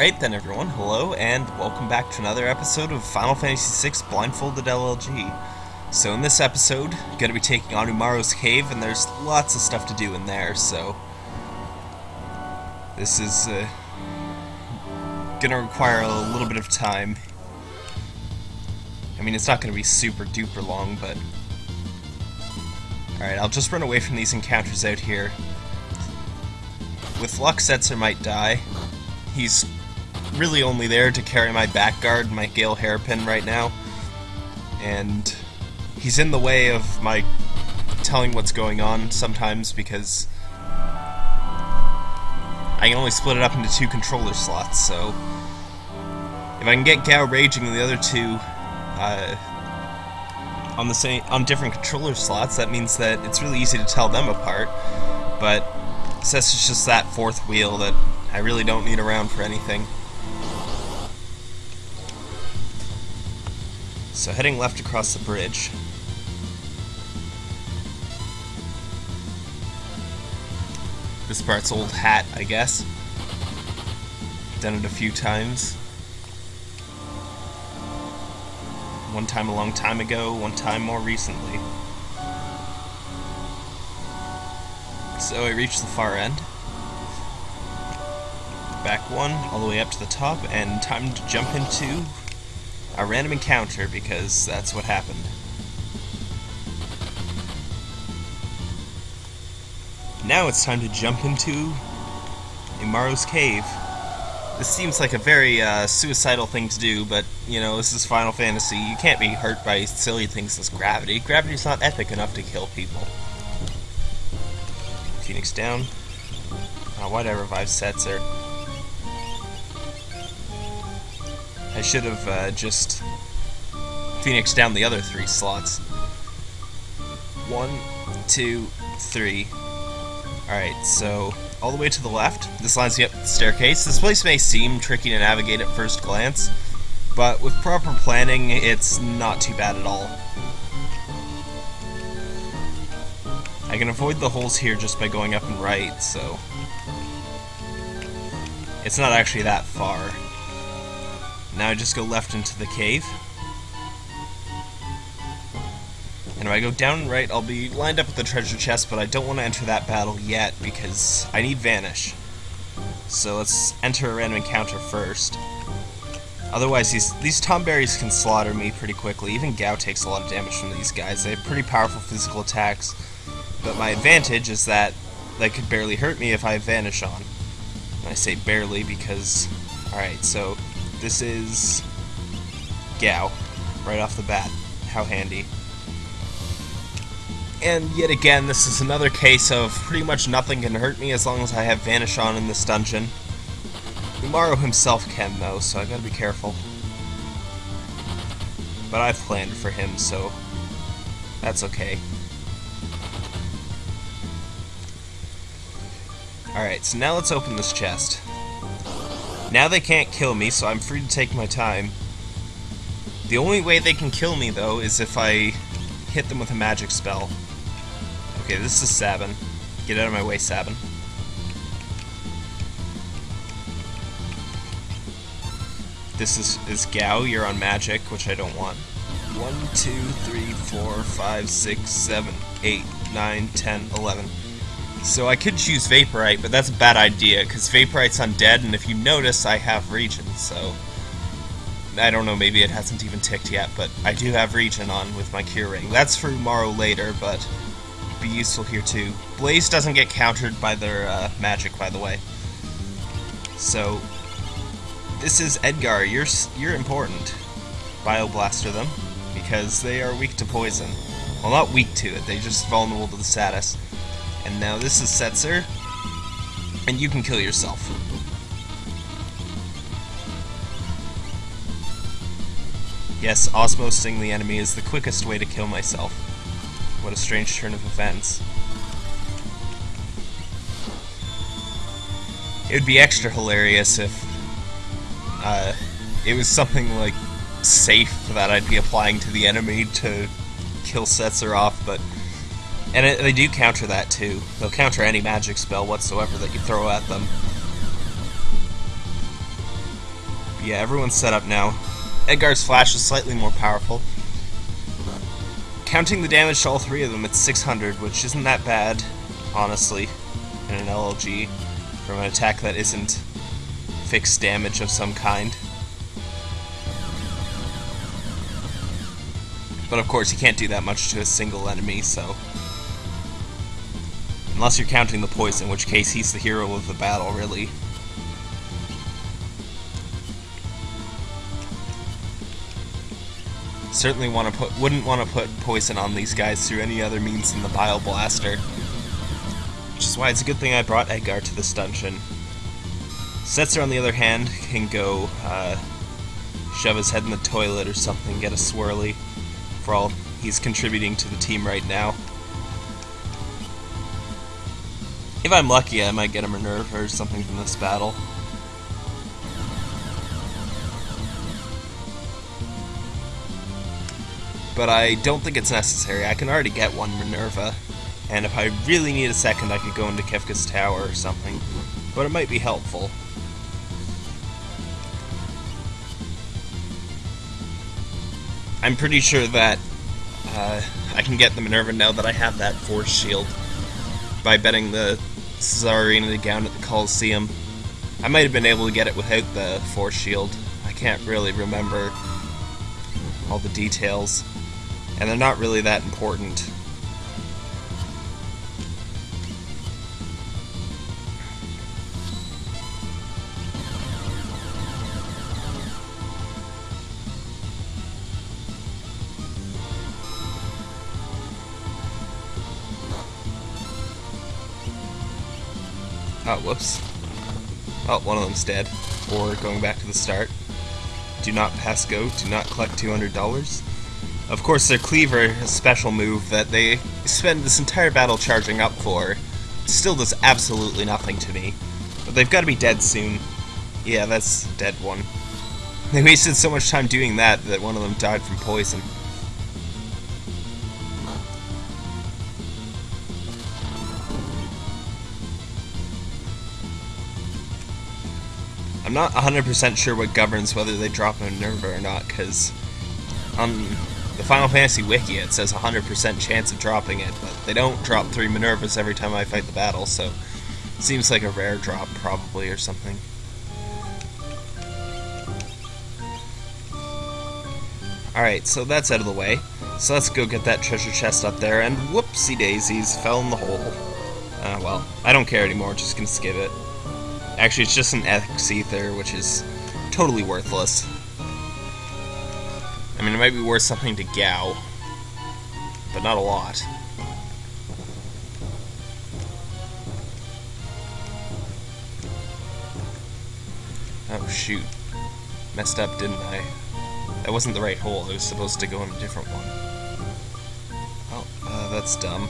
Alright then everyone, hello and welcome back to another episode of Final Fantasy VI Blindfolded LLG. So in this episode, I'm going to be taking on Umaro's Cave and there's lots of stuff to do in there, so... This is uh, going to require a little bit of time. I mean, it's not going to be super duper long, but... Alright, I'll just run away from these encounters out here. With luck, Setzer might die. He's really only there to carry my back guard, my Gale Hairpin right now. And he's in the way of my telling what's going on sometimes because I can only split it up into two controller slots, so if I can get Gau raging and the other two uh, on the same on different controller slots, that means that it's really easy to tell them apart. But since it's just that fourth wheel that I really don't need around for anything. So heading left across the bridge. This part's old hat, I guess. Done it a few times. One time a long time ago, one time more recently. So I reached the far end. Back one, all the way up to the top, and time to jump into a random encounter because that's what happened. Now it's time to jump into Umaro's cave. This seems like a very uh, suicidal thing to do, but, you know, this is Final Fantasy. You can't be hurt by silly things as gravity. Gravity's not epic enough to kill people. Phoenix down. Uh, why'd I revive Setzer? I should have uh, just Phoenix down the other three slots. One, two, three. Alright, so all the way to the left, this lines me up the staircase. This place may seem tricky to navigate at first glance, but with proper planning, it's not too bad at all. I can avoid the holes here just by going up and right, so... It's not actually that far. Now I just go left into the cave. And if I go down and right, I'll be lined up with the treasure chest, but I don't want to enter that battle yet because I need Vanish. So let's enter a random encounter first. Otherwise, these, these Tomberries can slaughter me pretty quickly. Even Gau takes a lot of damage from these guys. They have pretty powerful physical attacks. But my advantage is that they could barely hurt me if I Vanish on. And I say barely because... Alright, so this is Gau, right off the bat. How handy. And yet again, this is another case of pretty much nothing can hurt me as long as I have Vanish on in this dungeon. Umaro himself can, though, so I gotta be careful. But I've planned for him, so that's okay. Alright, so now let's open this chest. Now they can't kill me, so I'm free to take my time. The only way they can kill me, though, is if I hit them with a magic spell. Okay, this is Sabin. Get out of my way, Sabin. This is, is Gau, you're on magic, which I don't want. 1, 2, 3, 4, 5, 6, 7, 8, 9, 10, 11. So I could choose Vaporite, but that's a bad idea, because Vaporite's undead, and if you notice, I have Regen, so... I don't know, maybe it hasn't even ticked yet, but I do have Regen on with my Cure Ring. That's for Umaro later, but be useful here too. Blaze doesn't get countered by their uh, magic, by the way. So, this is Edgar. You're you're important. Bioblaster them because they are weak to poison. Well, not weak to it. They're just vulnerable to the status. And now this is Setzer, and you can kill yourself. Yes, osmosing the enemy is the quickest way to kill myself. What a strange turn of events. It would be extra hilarious if uh, it was something like safe that I'd be applying to the enemy to kill Setzer off, but and it, they do counter that too. They'll counter any magic spell whatsoever that you throw at them. Yeah, everyone's set up now. Edgar's flash is slightly more powerful. Counting the damage to all three of them, it's 600, which isn't that bad, honestly, in an LLG, from an attack that isn't fixed damage of some kind. But of course, you can't do that much to a single enemy, so... Unless you're counting the poison, in which case he's the hero of the battle, really. Certainly want to put wouldn't want to put poison on these guys through any other means than the Bio Blaster. Which is why it's a good thing I brought Edgar to this dungeon. Setzer, on the other hand, can go uh, shove his head in the toilet or something, get a swirly, for all he's contributing to the team right now. If I'm lucky, I might get a Minerva or something from this battle. but I don't think it's necessary. I can already get one Minerva, and if I really need a second, I could go into Kefka's Tower or something, but it might be helpful. I'm pretty sure that uh, I can get the Minerva now that I have that Force Shield by betting the Tsarina down at the Coliseum. I might have been able to get it without the Force Shield. I can't really remember all the details and they're not really that important. Oh, whoops. Oh, one of them's dead. Or going back to the start. Do not pass go, do not collect $200. Of course, their Cleaver, a special move that they spend this entire battle charging up for, still does absolutely nothing to me. But they've got to be dead soon. Yeah, that's dead one. They wasted so much time doing that that one of them died from poison. I'm not 100% sure what governs whether they drop a Minerva or not, because on the Final Fantasy Wiki, it says 100% chance of dropping it, but they don't drop three Minervas every time I fight the battle, so it seems like a rare drop, probably, or something. Alright, so that's out of the way. So let's go get that treasure chest up there, and whoopsie daisies, fell in the hole. Uh, well, I don't care anymore, just gonna skip it. Actually, it's just an X Ether, which is totally worthless. I mean, it might be worth something to Gau, but not a lot. Oh, shoot. Messed up, didn't I? That wasn't the right hole. I was supposed to go in a different one. Oh, uh, that's dumb.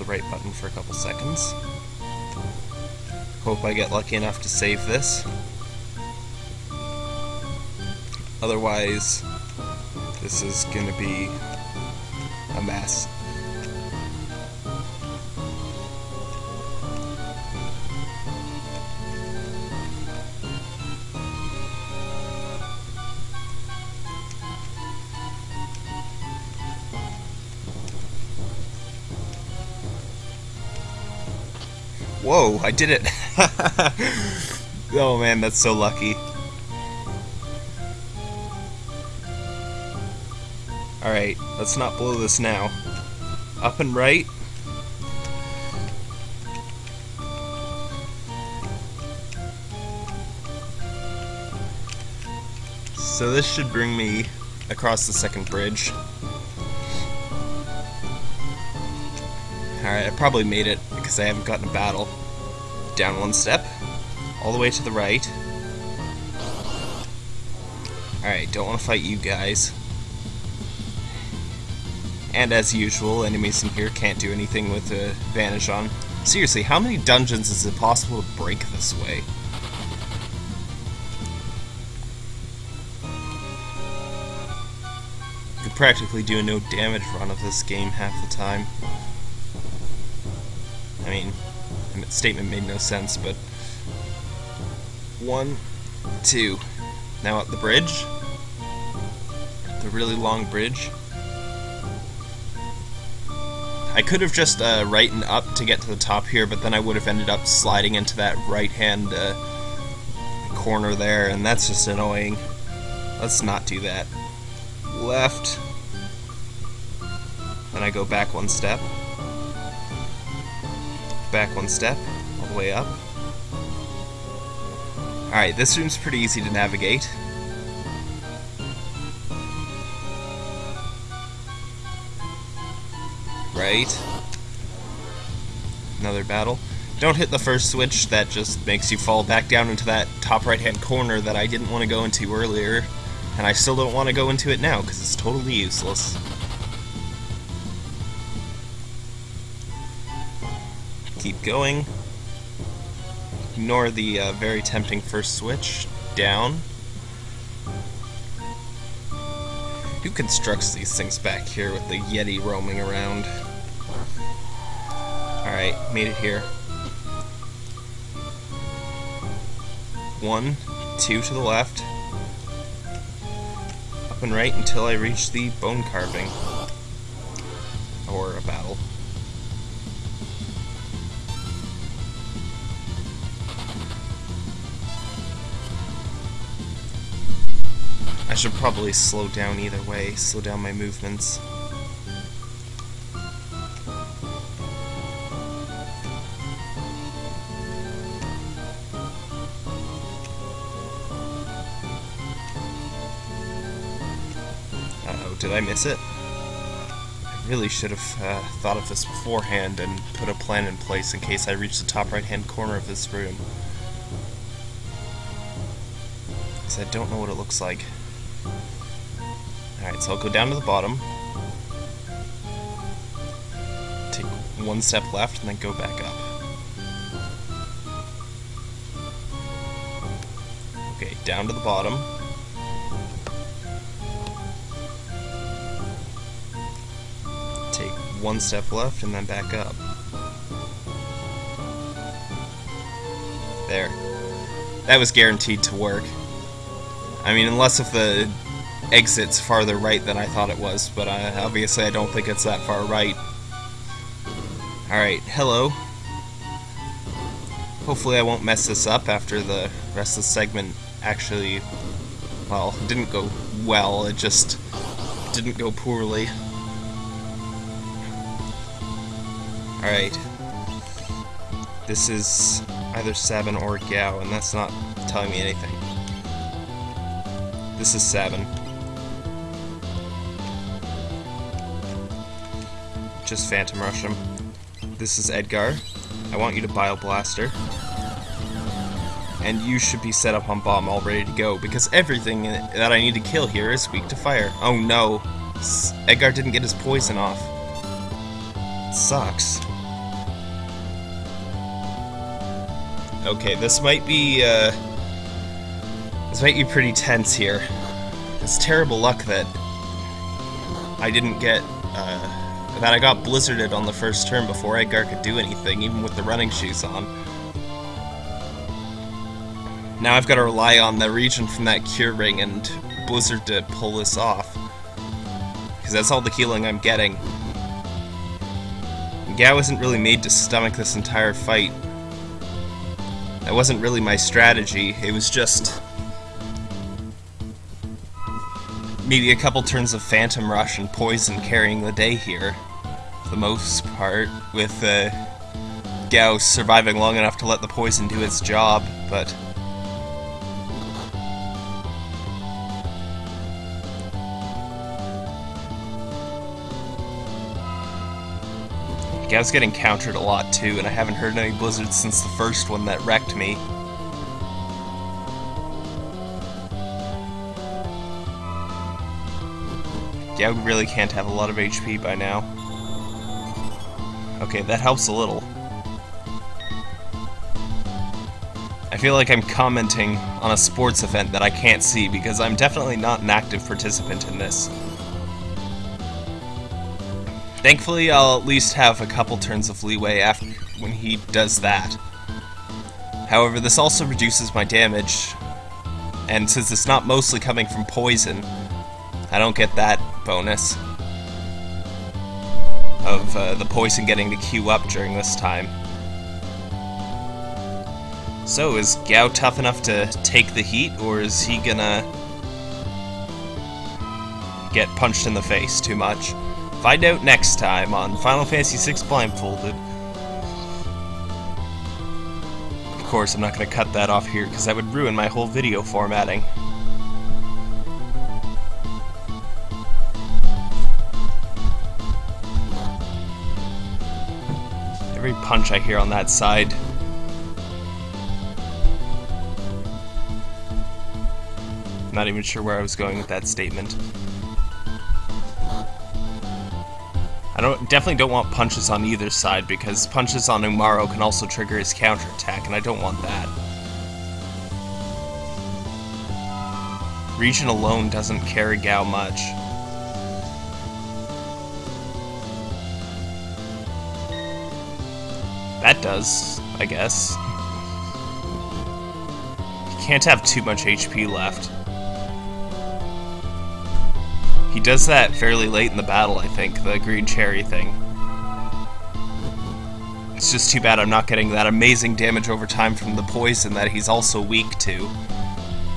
The right button for a couple seconds. Hope I get lucky enough to save this. Otherwise, this is going to be a mess. Whoa, I did it! oh man, that's so lucky. Alright, let's not blow this now. Up and right. So this should bring me across the second bridge. Alright, I probably made it because I haven't gotten a battle. Down one step, all the way to the right. Alright, don't want to fight you guys. And as usual, enemies in here can't do anything with a advantage on. Seriously, how many dungeons is it possible to break this way? You could practically do a no damage run of this game half the time. I mean, statement made no sense, but One, two. Now up the bridge. The really long bridge. I could have just uh, right and up to get to the top here, but then I would have ended up sliding into that right-hand uh, corner there, and that's just annoying. Let's not do that. Left. Then I go back one step. Back one step, all the way up. Alright, this room's pretty easy to navigate. Right. Another battle. Don't hit the first switch, that just makes you fall back down into that top right hand corner that I didn't want to go into earlier. And I still don't want to go into it now, because it's totally useless. Keep going. Ignore the uh, very tempting first switch. Down. Who constructs these things back here with the Yeti roaming around? Alright, made it here. One, two to the left. Up and right until I reach the bone carving. Or a battle. Should probably slow down either way, slow down my movements. Did I miss it? I really should have uh, thought of this beforehand and put a plan in place in case I reach the top right-hand corner of this room. Because I don't know what it looks like. Alright, so I'll go down to the bottom. Take one step left and then go back up. Okay, down to the bottom. Take one step left and then back up. There. That was guaranteed to work. I mean, unless if the exit's farther right than I thought it was, but I, obviously I don't think it's that far right. Alright, hello. Hopefully I won't mess this up after the rest of the segment actually, well, didn't go well, it just didn't go poorly. Alright. This is either Sabin or Gau, and that's not telling me anything. This is seven. Just Phantom Rush him. This is Edgar. I want you to Bio Blaster. And you should be set up on bomb all ready to go, because everything that I need to kill here is weak to fire. Oh no. Edgar didn't get his poison off. It sucks. Okay, this might be, uh... This might be pretty tense here. It's terrible luck that I didn't get, uh... That I got blizzarded on the first turn before Edgar could do anything, even with the running shoes on. Now I've got to rely on the Regen from that cure ring and Blizzard to pull this off. Because that's all the healing I'm getting. Gau isn't really made to stomach this entire fight. That wasn't really my strategy, it was just... Maybe a couple turns of Phantom Rush and Poison carrying the day here. For the most part, with uh, Gau surviving long enough to let the poison do its job, but... Gau's getting countered a lot too, and I haven't heard any blizzards since the first one that wrecked me. Gau really can't have a lot of HP by now. Okay, that helps a little. I feel like I'm commenting on a sports event that I can't see because I'm definitely not an active participant in this. Thankfully, I'll at least have a couple turns of leeway after when he does that. However, this also reduces my damage, and since it's not mostly coming from poison, I don't get that bonus of uh, the poison getting to queue up during this time. So, is Gau tough enough to take the heat, or is he gonna get punched in the face too much? Find out next time on Final Fantasy VI Blindfolded. Of course, I'm not to cut that off here because that would ruin my whole video formatting. Every punch I hear on that side Not even sure where I was going with that statement. I don't definitely don't want punches on either side because punches on Umaro can also trigger his counterattack, and I don't want that. Regen alone doesn't carry Gau much. That does, I guess. He can't have too much HP left. He does that fairly late in the battle, I think, the green cherry thing. It's just too bad I'm not getting that amazing damage over time from the poison that he's also weak to.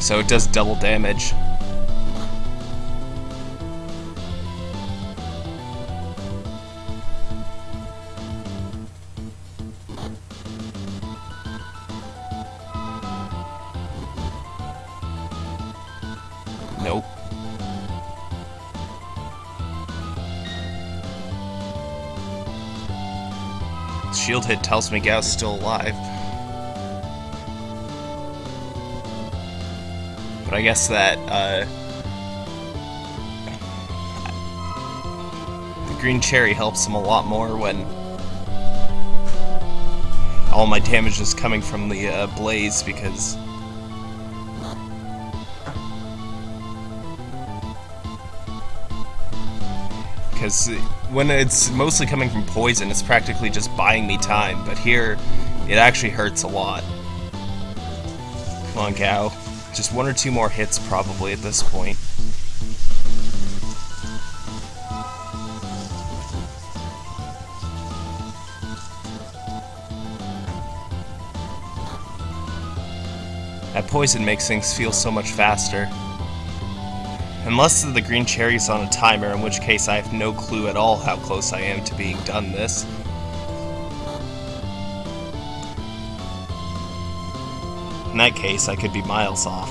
So it does double damage. Shield hit tells me Gau's still alive. But I guess that, uh, The green cherry helps him a lot more when all my damage is coming from the uh, blaze because because when it's mostly coming from poison, it's practically just buying me time, but here, it actually hurts a lot. Come on, Gau. Just one or two more hits, probably, at this point. That poison makes things feel so much faster. Unless the green cherry's on a timer, in which case I have no clue at all how close I am to being done this. In that case, I could be miles off.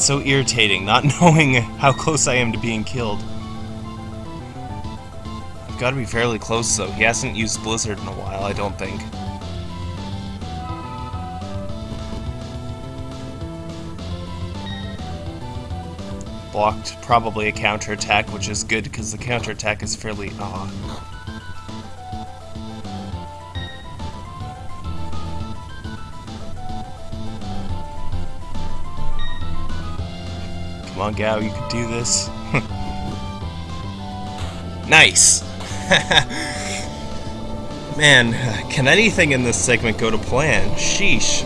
So irritating, not knowing how close I am to being killed. I've got to be fairly close, though. He hasn't used Blizzard in a while, I don't think. Blocked probably a counterattack, which is good because the counterattack is fairly... Aw. Come on, Gau, you can do this. nice! Man, can anything in this segment go to plan? Sheesh.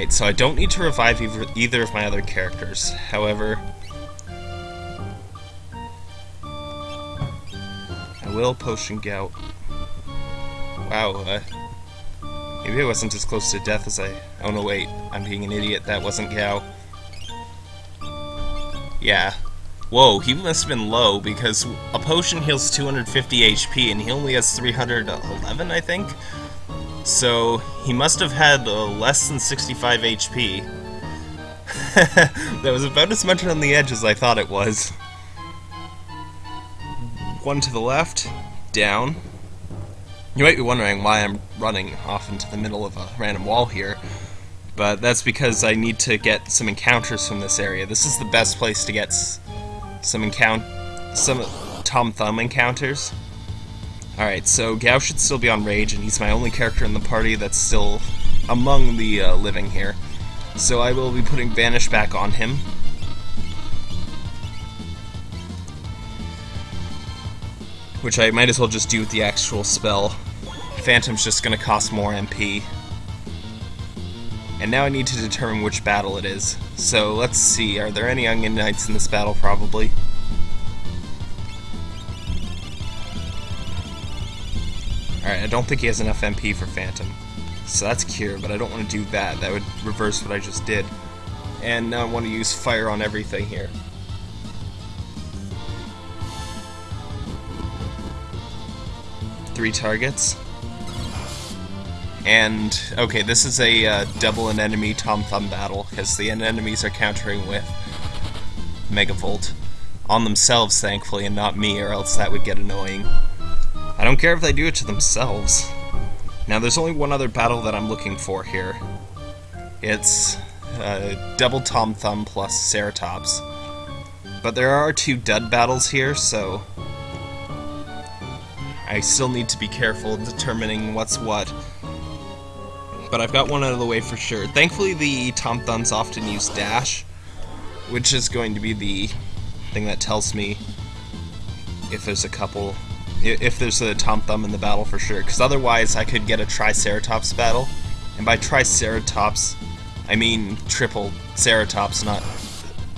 Alright, so I don't need to revive either, of my other characters. However, I will potion Gout. Wow, uh, maybe I wasn't as close to death as I... Oh no, wait, I'm being an idiot, that wasn't gout. Yeah. Whoa, he must have been low, because a potion heals 250 HP, and he only has 311, I think? So, he must have had uh, less than 65 HP. that was about as much on the edge as I thought it was. One to the left, down. You might be wondering why I'm running off into the middle of a random wall here, but that's because I need to get some encounters from this area. This is the best place to get some encounter, some Tom Thumb encounters. Alright, so Gau should still be on Rage, and he's my only character in the party that's still among the uh, living here. So I will be putting Vanish back on him. Which I might as well just do with the actual spell. Phantom's just gonna cost more MP. And now I need to determine which battle it is. So let's see, are there any Onion Knights in this battle probably? Alright, I don't think he has enough MP for Phantom. So that's Cure, but I don't want to do that. That would reverse what I just did. And now I want to use Fire on everything here. Three targets. And, okay, this is a uh, double an enemy Tom Thumb battle, because the enemies are countering with Megavolt. On themselves, thankfully, and not me, or else that would get annoying. I don't care if they do it to themselves. Now, there's only one other battle that I'm looking for here. It's uh, double Tom Thumb plus Ceratops. But there are two dud battles here, so I still need to be careful determining what's what. But I've got one out of the way for sure. Thankfully, the Tom Thumbs often use Dash, which is going to be the thing that tells me if there's a couple, if there's a Tom Thumb in the battle for sure. Because otherwise, I could get a Triceratops battle, and by Triceratops, I mean triple Ceratops, not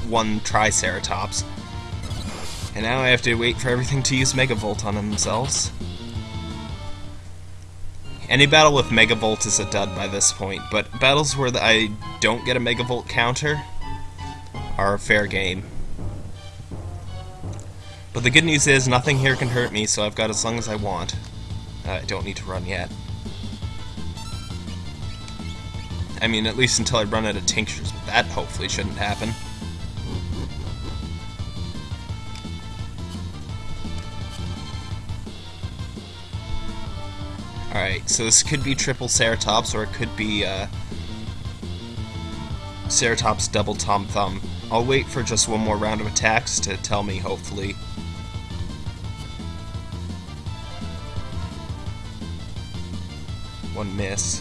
one Triceratops. And now I have to wait for everything to use Megavolt on themselves. Any battle with Megavolt is a dud by this point, but battles where I don't get a Megavolt counter are fair game. But the good news is, nothing here can hurt me, so I've got as long as I want. Uh, I don't need to run yet. I mean, at least until I run out of tinctures, but that hopefully shouldn't happen. Alright, so this could be triple Ceratops, or it could be uh, Ceratops double Tom Thumb. I'll wait for just one more round of attacks to tell me, hopefully. One miss.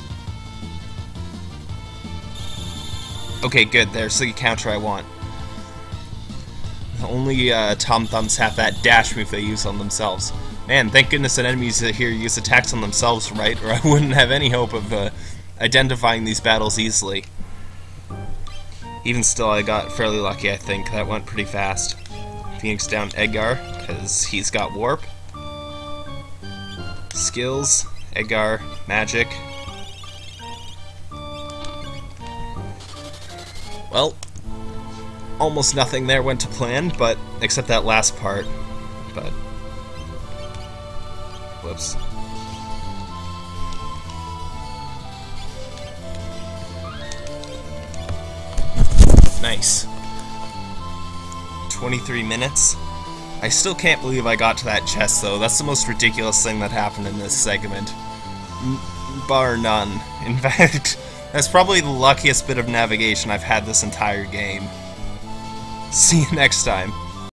Okay, good. There's the counter I want. Only uh, Tom Thumbs have that dash move they use on themselves. Man, thank goodness that enemies here use attacks on themselves, right? Or I wouldn't have any hope of uh, identifying these battles easily. Even still, I got fairly lucky, I think. That went pretty fast. Phoenix down Edgar, because he's got Warp. Skills, Edgar, Magic, Well, almost nothing there went to plan, but except that last part. But whoops. Nice. 23 minutes. I still can't believe I got to that chest, though. That's the most ridiculous thing that happened in this segment. Bar none. In fact, that's probably the luckiest bit of navigation I've had this entire game. See you next time.